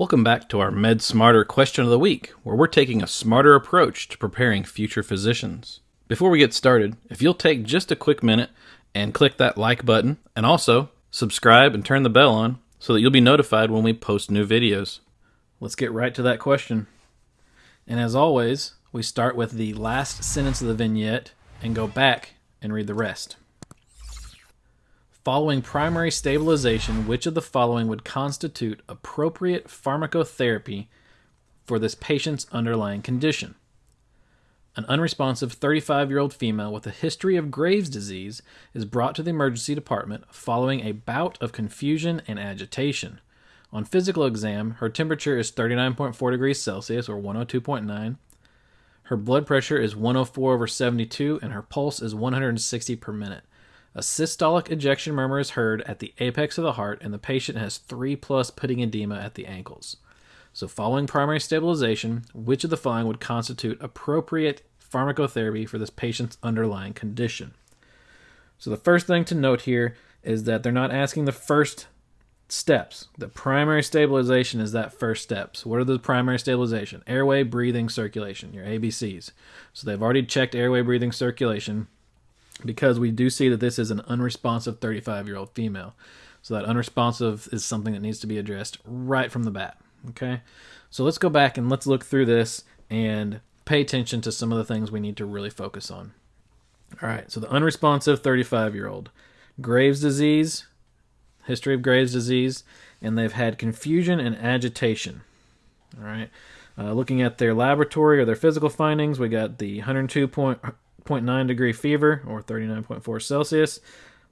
Welcome back to our Med Smarter question of the week, where we're taking a smarter approach to preparing future physicians. Before we get started, if you'll take just a quick minute and click that like button, and also subscribe and turn the bell on so that you'll be notified when we post new videos. Let's get right to that question. And as always, we start with the last sentence of the vignette and go back and read the rest. Following primary stabilization, which of the following would constitute appropriate pharmacotherapy for this patient's underlying condition? An unresponsive 35 year old female with a history of Graves' disease is brought to the emergency department following a bout of confusion and agitation. On physical exam, her temperature is 39.4 degrees Celsius or 102.9. Her blood pressure is 104 over 72 and her pulse is 160 per minute. A systolic ejection murmur is heard at the apex of the heart, and the patient has 3 plus pitting edema at the ankles. So, following primary stabilization, which of the following would constitute appropriate pharmacotherapy for this patient's underlying condition? So, the first thing to note here is that they're not asking the first steps. The primary stabilization is that first steps. What are the primary stabilization? Airway, breathing, circulation, your ABCs. So, they've already checked airway, breathing, circulation because we do see that this is an unresponsive 35 year old female. So that unresponsive is something that needs to be addressed right from the bat. Okay. So let's go back and let's look through this and pay attention to some of the things we need to really focus on. All right. So the unresponsive 35 year old, Graves' disease, history of Graves' disease, and they've had confusion and agitation. All right. Uh, looking at their laboratory or their physical findings, we got the 102 point, 0.9 degree fever or 39.4 Celsius.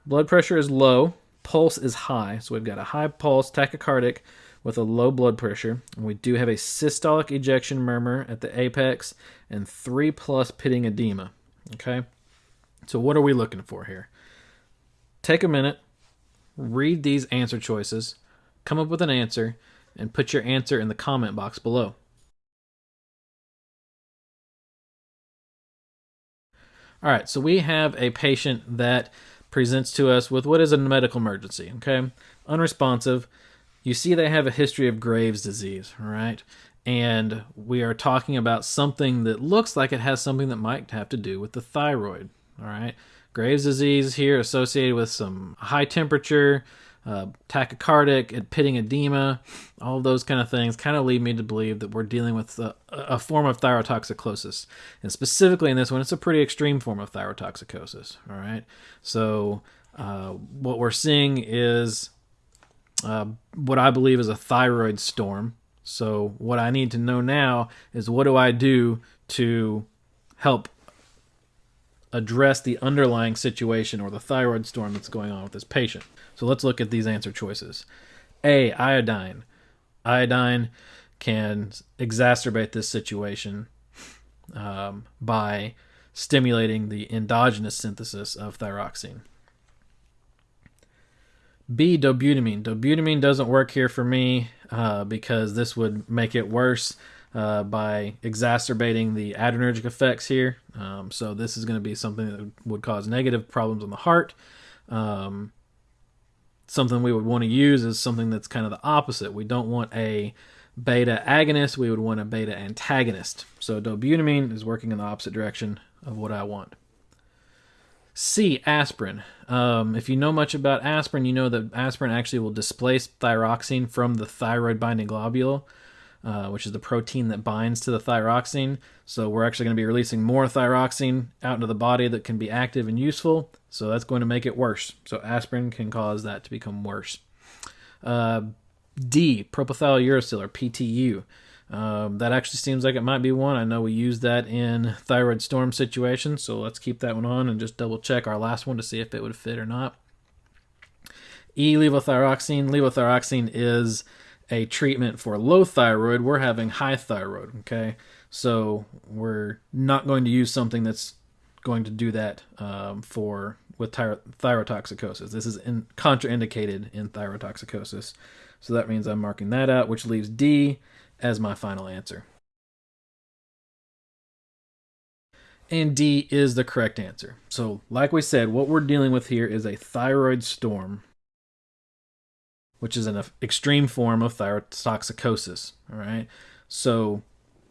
Blood pressure is low, pulse is high. So we've got a high pulse, tachycardic with a low blood pressure. And we do have a systolic ejection murmur at the apex and 3 plus pitting edema. Okay? So what are we looking for here? Take a minute, read these answer choices, come up with an answer, and put your answer in the comment box below. All right, so we have a patient that presents to us with what is a medical emergency, okay? Unresponsive. You see they have a history of Graves' disease, all right? And we are talking about something that looks like it has something that might have to do with the thyroid, all right? Graves' disease here associated with some high temperature, uh, tachycardic and pitting edema, all those kind of things kind of lead me to believe that we're dealing with a, a, form of thyrotoxicosis. And specifically in this one, it's a pretty extreme form of thyrotoxicosis. All right. So uh, what we're seeing is uh, what I believe is a thyroid storm. So what I need to know now is what do I do to help address the underlying situation or the thyroid storm that's going on with this patient. So let's look at these answer choices. A, iodine. Iodine can exacerbate this situation um, by stimulating the endogenous synthesis of thyroxine. B, dobutamine. Dobutamine doesn't work here for me uh, because this would make it worse uh, by exacerbating the adrenergic effects here. Um, so this is going to be something that would cause negative problems on the heart. Um, something we would want to use is something that's kind of the opposite. We don't want a beta agonist, we would want a beta antagonist. So dobutamine is working in the opposite direction of what I want. C, aspirin. Um, if you know much about aspirin, you know that aspirin actually will displace thyroxine from the thyroid binding globule. Uh, which is the protein that binds to the thyroxine. So we're actually going to be releasing more thyroxine out into the body that can be active and useful. So that's going to make it worse. So aspirin can cause that to become worse. Uh, D, propylthiouracil or PTU. Um, that actually seems like it might be one. I know we use that in thyroid storm situations, so let's keep that one on and just double check our last one to see if it would fit or not. E, levothyroxine. Levothyroxine is a treatment for low thyroid, we're having high thyroid. Okay, so we're not going to use something that's going to do that um, for with ty- thyrotoxicosis. This is in, contraindicated in thyrotoxicosis, so that means I'm marking that out, which leaves D as my final answer. And D is the correct answer. So, like we said, what we're dealing with here is a thyroid storm which is an extreme form of thyrotoxicosis. All right. So,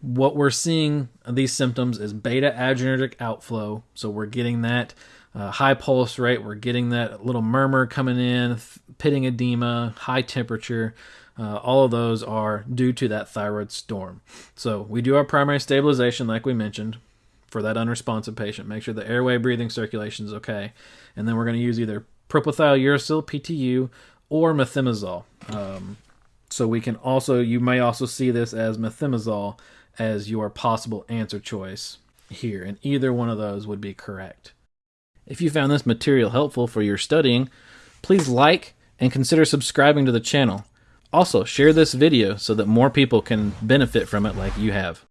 what we're seeing these symptoms is beta adrenergic outflow. So, we're getting that uh, high pulse rate, we're getting that little murmur coming in, pitting edema, high temperature. Uh, all of those are due to that thyroid storm. So, we do our primary stabilization, like we mentioned, for that unresponsive patient. Make sure the airway, breathing, circulation is okay. And then we're going to use either propyl uracil, PTU, or methimazole. Um, so we can also, you may also see this as methimazole as your possible answer choice here, and either one of those would be correct. If you found this material helpful for your studying, please like and consider subscribing to the channel. Also, share this video so that more people can benefit from it like you have.